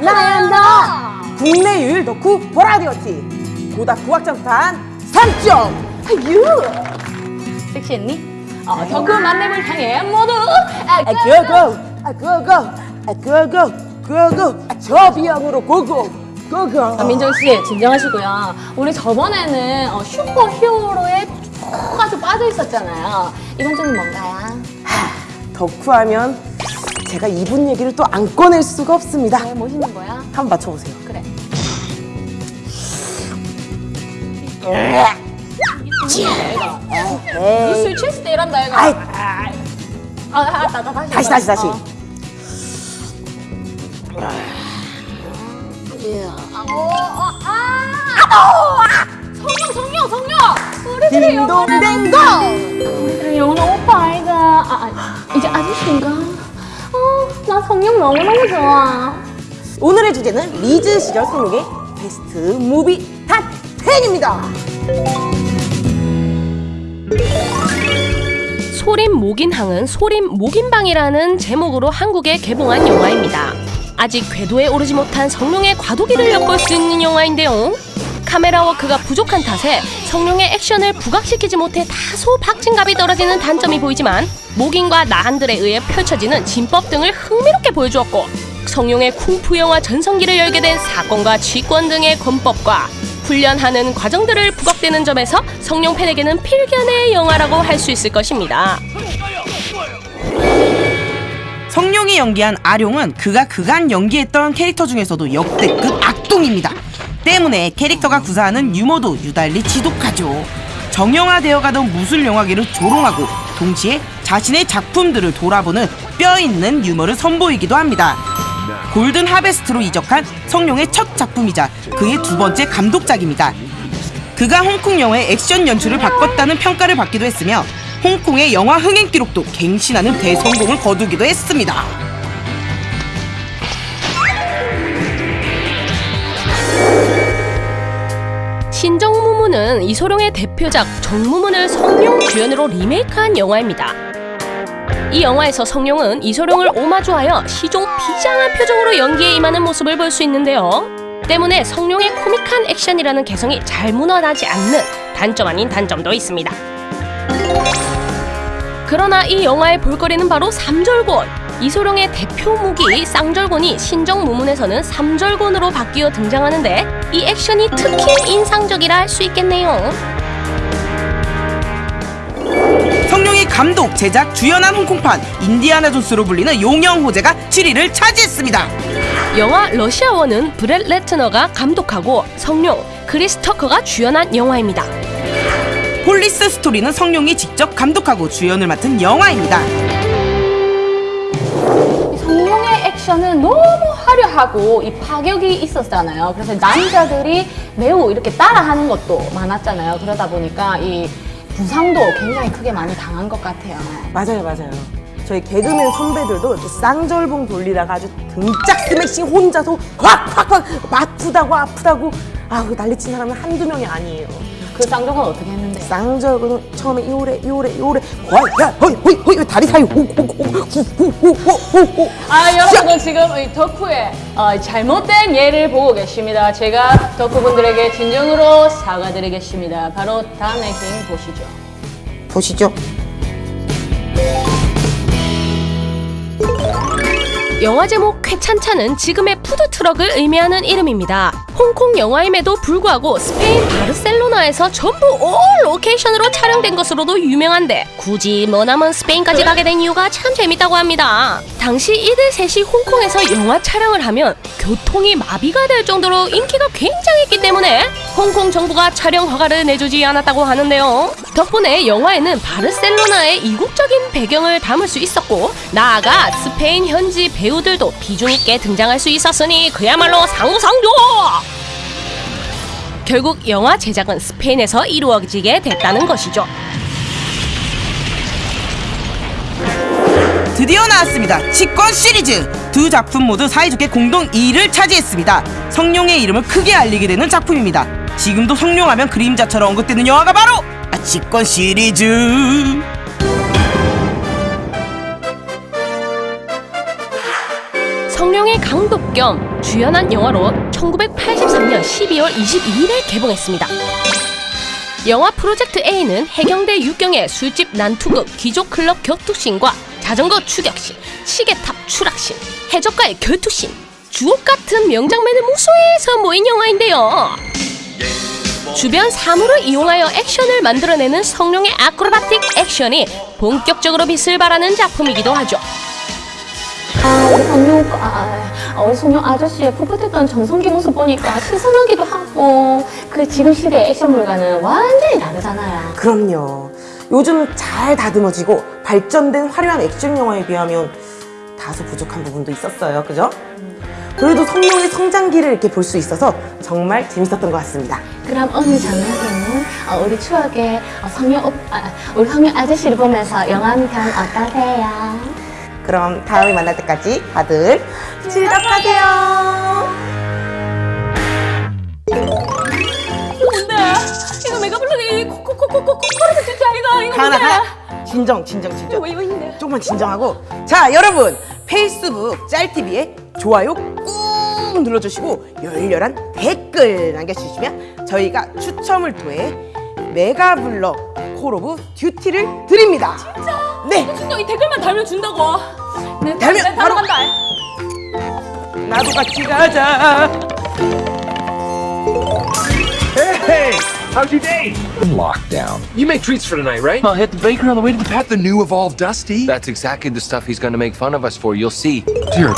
나연다. 국내 유일 덕후 보라디오티. 고다쿠 확장판 3점. 유. 섹시했니? 어, 덕후 만남을 향해 모두. 아, 아, 고고 아, 고고 아, 고고 고고 아, 저 비양으로 고고. 고고 아, 민정 씨 진정하시고요. 우리 저번에는 어, 슈퍼 히어로에 쭉 아주 빠져 있었잖아요. 이번 주는 뭔가요? 덕후하면 제가 이분 얘기를 또 안 꺼낼 수가 없습니다 왜 멋있는 거야? 한번 맞춰보세요 그래. 술 취했을 때 이런다 이거. 아이. 아, 아, 나, 나, 다시. 다시. 다시 다시 어. 어, 어, 아! 성룡, 성룡, 성룡! 우리들의 영원한 딩동댕동 우리들의 영원한 오빠 아이가 아, 아, 이제 아저씨인가? 어, 나 성룡 너무너무 좋아. 오늘의 주제는 리즈 시절 성룡의 best movie top 10입니다 소림 목인방은 소림 목인방이라는 제목으로 한국에 개봉한 영화입니다. 아직 궤도에 오르지 못한 성룡의 과도기를 엿볼 수 있는 영화인데요. 카메라 워크가 부족한 탓에 성룡의 액션을 부각시키지 못해 다소 박진감이 떨어지는 단점이 보이지만 목인과 나한들에 의해 펼쳐지는 진법 등을 흥미롭게 보여주었고 성룡의 쿵푸 영화 전성기를 열게 된 사건과 쥐권 등의 권법과 훈련하는 과정들을 부각되는 점에서 성룡 팬에게는 필견의 영화라고 할 수 있을 것입니다. 성룡이 연기한 아룡은 그가 그간 연기했던 캐릭터 중에서도 역대급 악동입니다. 때문에 캐릭터가 구사하는 유머도 유달리 지독하죠. 정형화되어 가던 무술 영화계를 조롱하고 동시에 자신의 작품들을 돌아보는 뼈 있는 유머를 선보이기도 합니다. 골든 하베스트로 이적한 성룡의 첫 작품이자 그의 두 번째 감독작입니다. 그가 홍콩 영화의 액션 연출을 바꿨다는 평가를 받기도 했으며 홍콩의 영화 흥행 기록도 갱신하는 대성공을 거두기도 했습니다. 신정무문은 이소룡의 대표작 정무문을 성룡 주연으로 리메이크한 영화입니다. 이 영화에서 성룡은 이소룡을 오마주하여 시종 비장한 표정으로 연기에 임하는 모습을 볼 수 있는데요. 때문에 성룡의 코믹한 액션이라는 개성이 잘 무너나지 않는 단점 아닌 단점도 있습니다. 그러나 이 영화의 볼거리는 바로 삼절곤. 이소룡의 대표 무기 쌍절곤이 신정 무문에서는 삼절곤으로 바뀌어 등장하는데 이 액션이 특히 인상적이라 할 수 있겠네요. 성룡이 감독, 제작, 주연한 홍콩판 인디아나 존스로 불리는 용형호제가 7위를 차지했습니다. 영화 러시 아워는 브렛 래트너가 감독하고 성룡, 크리스 터커가 주연한 영화입니다. 폴리스 스토리는 성룡이 직접 감독하고 주연을 맡은 영화입니다. 액션은 너무 화려하고 이 파격이 있었잖아요. 그래서 남자들이 매우 이렇게 따라하는 것도 많았잖아요. 그러다 보니까 이 부상도 굉장히 크게 많이 당한 것 같아요. 맞아요 맞아요 저희 개그맨 선배들도 이렇게 쌍절봉 돌리다가 아주 등짝 스매싱 혼자서 확 확 확 아프다고 아프다고 아우 난리친 사람은 한두 명이 아니에요 그 쌍둥은 어떻게 했는데? 쌍절곤은 처음에 요래 요래 요래 와야 허이 허이 허이 다리 사이 호호호호호호호호 아 여러분 지금 이 덕후의 어, 잘못된 예를 보고 계십니다. 제가 덕후분들에게 진정으로 사과드리겠습니다. 바로 다음의 킹 보시죠. 보시죠 영화 제목 쾌찬차는 지금의 푸드트럭을 의미하는 이름입니다. 홍콩 영화임에도 불구하고 스페인 바르셀로나에서 전부 올 로케이션으로 촬영된 것으로도 유명한데 굳이 머나먼 스페인까지 가게 된 이유가 참 재밌다고 합니다. 당시 이들 셋이 홍콩에서 영화 촬영을 하면 교통이 마비가 될 정도로 인기가 굉장했기 때문에 홍콩 정부가 촬영 허가를 내주지 않았다고 하는데요. 덕분에 영화에는 바르셀로나의 이국적인 배경을 담을 수 있었고 나아가 스페인 현지 배우들도 비중 있게 등장할 수 있었으니 그야말로 상부상조! 결국 영화 제작은 스페인에서 이루어지게 됐다는 것이죠. 드디어 나왔습니다. 치권 시리즈 두 작품 모두 사이좋게 공동 2위를 차지했습니다. 성룡의 이름을 크게 알리게 되는 작품입니다. 지금도 성룡하면 그림자처럼 언급되는 영화가 바로 아, 치권 시리즈. 성룡의 강독 겸 주연한 영화로 1983년 12월 22일에 개봉했습니다. 영화 프로젝트 A는 해경대 육경의 술집 난투극 귀족클럽 격투씬과 자전거 추격씬, 시계탑 추락씬, 해적과의 결투씬, 주옥 같은 명장면을 무수해서 모인 영화인데요. 주변 사물을 이용하여 액션을 만들어내는 성룡의 아크로바틱 액션이 본격적으로 빛을 발하는 작품이기도 하죠. 아, 우리 성룡, 아, 아, 우리 성룡 아저씨의 풋풋했던 정성기 모습 보니까 신선하기도 하고, 그 지금 시대의 액션물과는 완전히 다르잖아요. 그럼요. 요즘 잘 다듬어지고 발전된 화려한 액션 영화에 비하면 다소 부족한 부분도 있었어요. 그죠? 그래도 성룡의 성장기를 이렇게 볼 수 있어서 정말 재밌었던 것 같습니다. 그럼 오늘 저녁에는 어, 우리 추억의 어, 성룡 오, 아, 우리 성룡 아저씨를 보면서 영화 한편 어떠세요? 그럼 다음에 만날 때까지 다들 즐겁하세요. 뭔데? 이거 내가 부르는 이 코코코코코코코르트 진짜 이거 이거 하나 하나 진정 진정 진정. 조금만 진정하고 자 여러분 페이스북 짤TV에 좋아요 꾹 눌러주시고 열렬한 댓글 남겨주시면 저희가 추첨을 통해 메가블럭 콜 오브 듀티를 드립니다 진짜? 네 진짜 이 댓글만 달면 준다고. 네, 달면 네, 바로- 간다. 나도 같이 가자 Hey, how's your day? lockdown. You make treats for tonight, right? I'll hit the baker on the way to the pet. The new evolved Dusty? That's exactly the stuff he's gonna make fun of us for. You'll see. Dear